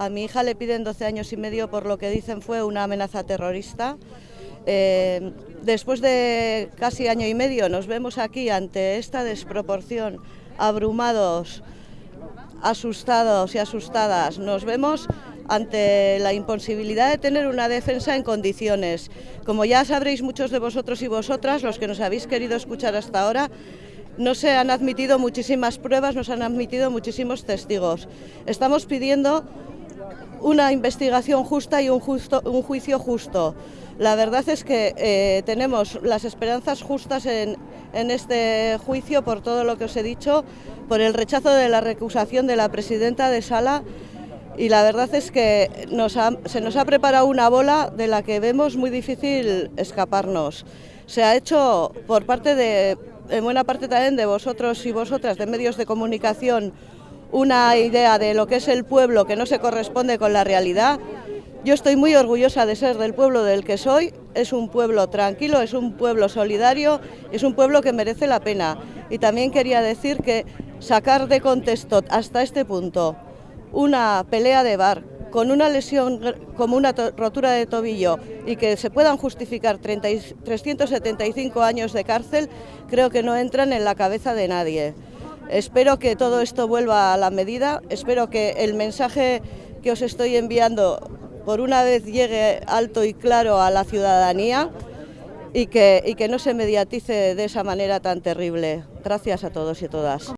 A mi hija le piden 12 años y medio por lo que dicen fue una amenaza terrorista. Eh, después de casi año y medio nos vemos aquí ante esta desproporción, abrumados, asustados y asustadas. Nos vemos ante la imposibilidad de tener una defensa en condiciones. Como ya sabréis muchos de vosotros y vosotras, los que nos habéis querido escuchar hasta ahora, no se han admitido muchísimas pruebas, nos han admitido muchísimos testigos. Estamos pidiendo una investigación justa y un juicio justo. La verdad es que eh, tenemos las esperanzas justas en, en, este juicio por todo lo que os he dicho, por el rechazo de la recusación de la presidenta de Sala y la verdad es que se nos ha preparado una bola de la que vemos muy difícil escaparnos. Se ha hecho por parte de, en buena parte también de vosotros y vosotras, de medios de comunicación, una idea de lo que es el pueblo que no se corresponde con la realidad. Yo estoy muy orgullosa de ser del pueblo del que soy, es un pueblo tranquilo, es un pueblo solidario, es un pueblo que merece la pena. Y también quería decir que sacar de contexto hasta este punto una pelea de bar con una lesión como una rotura de tobillo y que se puedan justificar 30, 375 años de cárcel, creo que no entran en la cabeza de nadie. Espero que todo esto vuelva a la medida, espero que el mensaje que os estoy enviando por una vez llegue alto y claro a la ciudadanía y que, no se mediatice de esa manera tan terrible. Gracias a todos y todas.